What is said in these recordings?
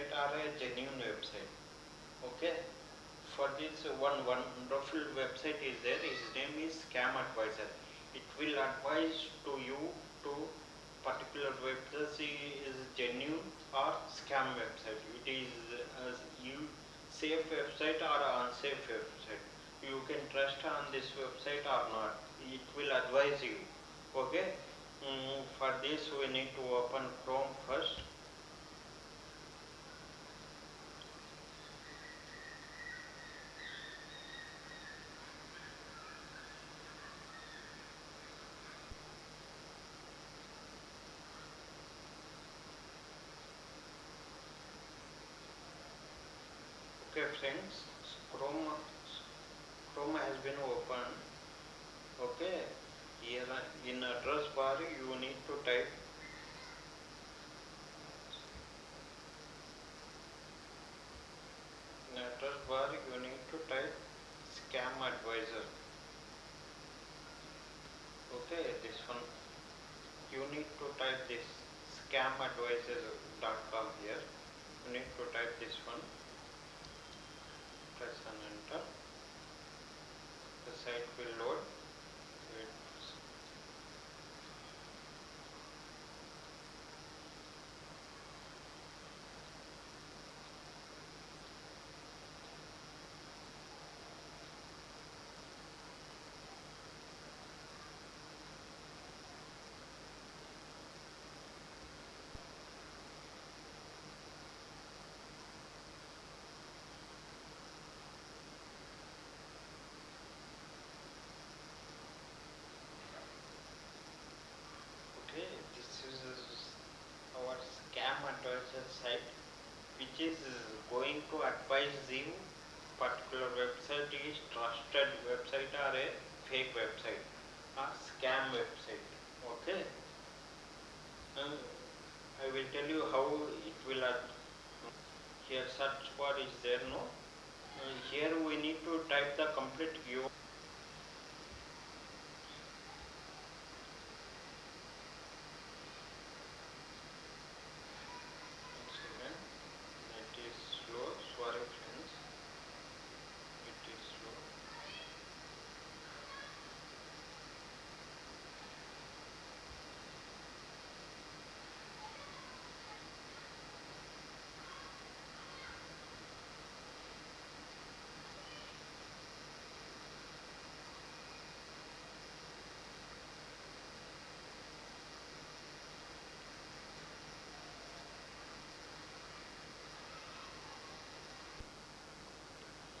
website or a genuine website. Okay. For this one wonderful website is there. His name is ScamAdviser. It will advise to you to particular website is genuine or scam website. It is uh, you safe website or unsafe website. You can trust on this website or not. It will advise you. Okay. Mm, for this we need to open Chrome first. Okay friends, Chrome, Chrome has been opened. Okay, here in address bar you need to type in address bar you need to type scam advisor. Okay, this one you need to type this scamadviser.com here. You need to type this one press and enter. The site will load. It's Okay, this is our scam advisor site is going to advise you particular website is trusted website or a fake website or scam website. Okay. Uh, I will tell you how it will ad- here search bar is there no Uh, here we need to type the complete U One second. It is slow. Sorry, friends. It is slow.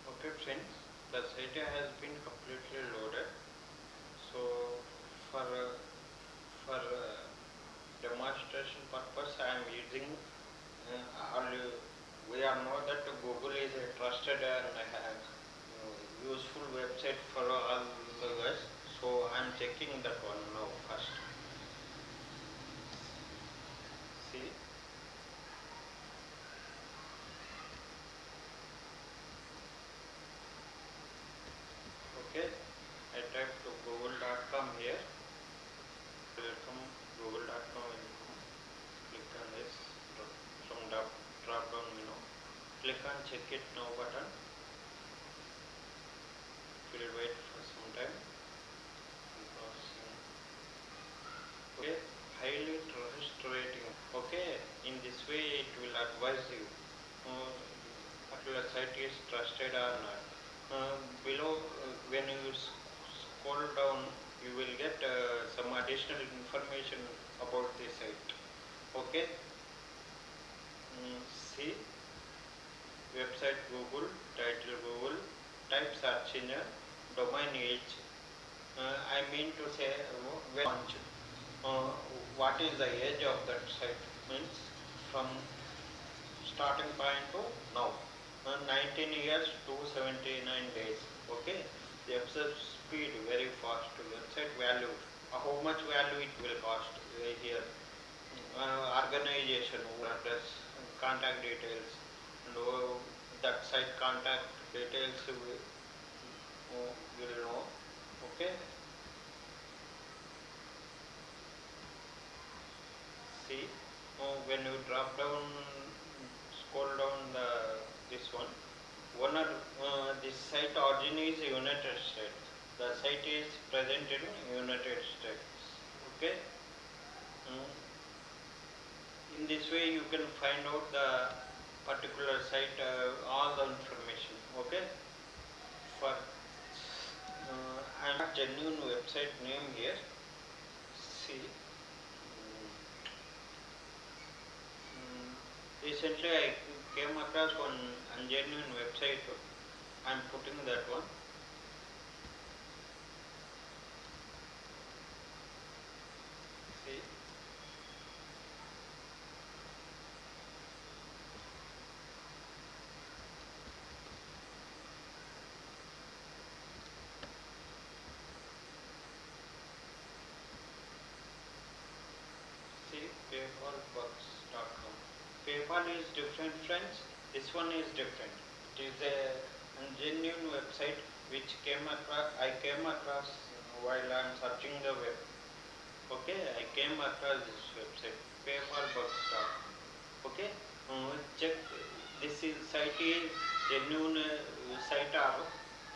Okay, friends. Site has been completely loaded. So, for uh, for uh, demonstration purpose, I am using uh, all. We all know that Google is a trusted and uh, useful website for all of us. So, I am checking that one now first. See. Okay, I type to google.com here. Welcome google.com welcome. Click on this dro- from drop, drop down menu. Check it now button. Will wait for some time. Okay, highly trust rating. Okay, in this way it will advise you. Uh, particular site is trusted or not. Uh, below, uh, when you scroll down, you will get uh, some additional information about the site. Okay. Mm, see, website Google, title Google, type search engine, domain age. Uh, I mean to say, uh, when launch. Uh, what is the age of that site? Means from starting point to now. Uh, 19 years to 79 days. Okay. The access speed very fast. Website value. Uh, how much value it will cost uh, here? Uh, organization, address, contact details, and uh, that site contact details you will, you will know okay? See when you drop down scroll down the this one one or uh, this site origin is united states. The site is presented in united states okay? Mm. in this way you can find out the particular site, uh, all the information. Okay. For uh, I am genuine website name here. See. Mm. Recently, I came across one ungenuine website. I am putting that one. See. Paypalbucks.com. PayPal is different, friends. This one is different. It is a genuine website which came across. I came across while I am searching the web. Okay, I came across this website paypalbucks.com. Okay, uh, check. This is site is genuine uh, site or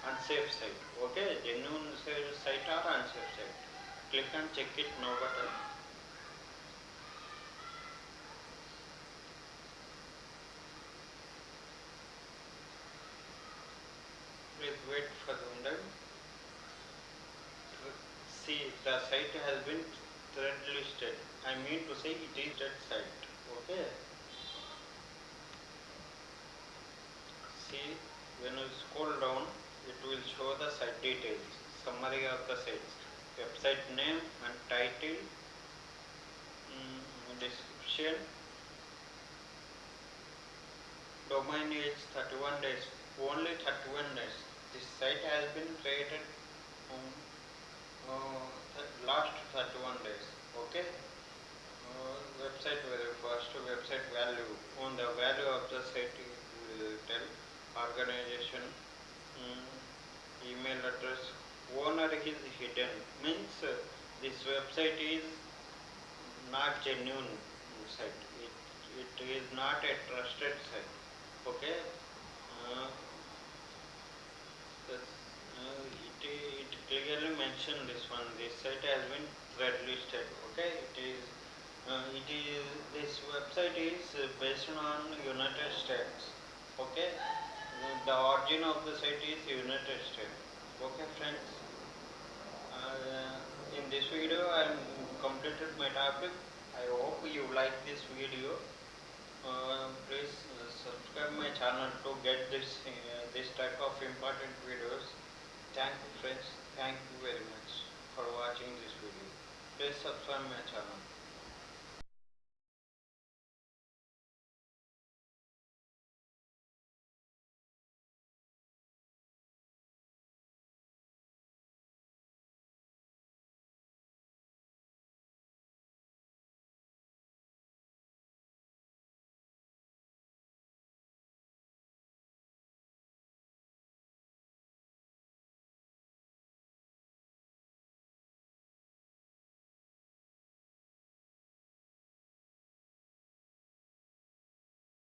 unsafe site. Okay, genuine site or unsafe site. Click and check it now button. Please wait for the window. See, the site has been red listed. I mean to say it is that site. Okay. See, when you scroll down, it will show the site details, summary of the site, website name and title, mm, description, domain age 31 days, only 31 days. Site has been created um, uh, last 31 days. Okay. Uh, website very first website value on the value of the site it will tell organization mm, email address owner is hidden means uh, this website is not genuine site it, it is not a trusted site okay uh, it, it clearly mentioned this one. This site has been red listed okay? It is uh, it is this website is based on united states okay? The origin of the site is united states okay friends? Uh, in this video i completed my topic. I hope you like this video uh, please uh, subscribe my channel to get this uh, this type of important videos. Thank you friends. Thank you very much for watching this video. Please subscribe my channel